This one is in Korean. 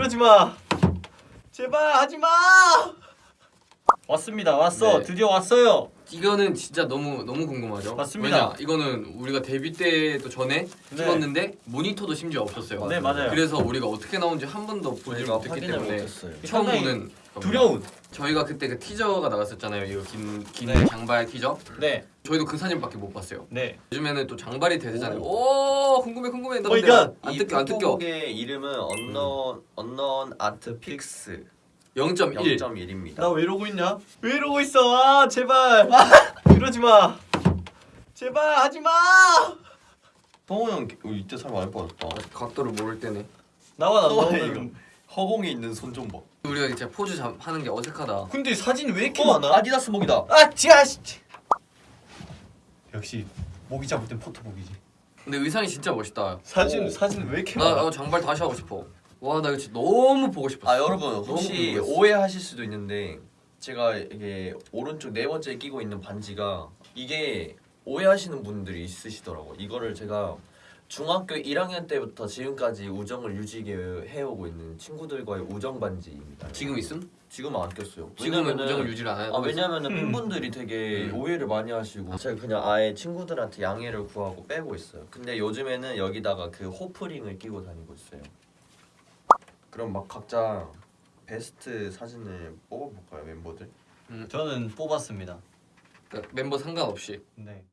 이러지 마. 제발 하지 마. 왔습니다. 왔어. 네. 드디어 왔어요. 이거는 진짜 너무 너무 궁금하죠. 맞습니다. 왜냐 이거는 우리가 데뷔 때도 전에 네. 찍었는데 모니터도 심지어 없었어요. 네, 맞아요. 그래서 우리가 어떻게 나온지 한 번도 보지 못했기 때문에. 처음 보는. 두려운. 저희가 그때 그 티저가 나갔었잖아요. 이거 긴긴 네. 장발 티저. 네. 저희도 그 사진밖에 못 봤어요. 네. 요즘에는 또 장발이 대세잖아요. 오, 궁금해 궁금해. 나오 근데 갓. 안이 뜯겨 안 뜯겨. 포토북의 이름은 언넌 언넌 아트 픽스 0.1. 0.1입니다. 나 왜 이러고 있냐? 왜 이러고 있어? 아 제발. 이러지 마. 제발 하지 마. 동호 형 어, 이때 살 많이 빠졌다. 각도를 모를 때네. 나와 나또 너는. 허공에 있는 손 좀 봐. 우리가 진짜 포즈 잡, 하는 게 어색하다. 근데 사진 왜 이렇게 어, 많아? 아디다스 목이다. 아 지아 씨. 역시 모기 잡을 땐 포토복이지. 근데 의상이 진짜 멋있다. 사진 오. 사진 왜 이렇게 나 많아? 어, 장발 다시 하고 싶어. 와, 나 이거 진짜 너무 보고 싶었어. 아 여러분 혹시. 오해하실 수도 있는데 제가 이게 오른쪽 네 번째 끼고 있는 반지가 이게 오해하시는 분들이 있으시더라고. 이거를 제가 중학교 1학년 때부터 지금까지 우정을 유지해 해오고 있는 친구들과의 우정 반지입니다. 지금 있음? 지금은 안 꼈어요. 지금은 우정을 유지를 안 하고 아 왜냐면은 음. 팬분들이 되게 음. 오해를 많이 하시고 제가 그냥 아예 친구들한테 양해를 구하고 빼고 있어요. 근데 요즘에는 여기다가 그 호프링을 끼고 다니고 있어요. 그럼 막 각자 베스트 사진을 뽑아볼까요 멤버들? 저는 뽑았습니다. 그러니까 멤버 상관없이 네.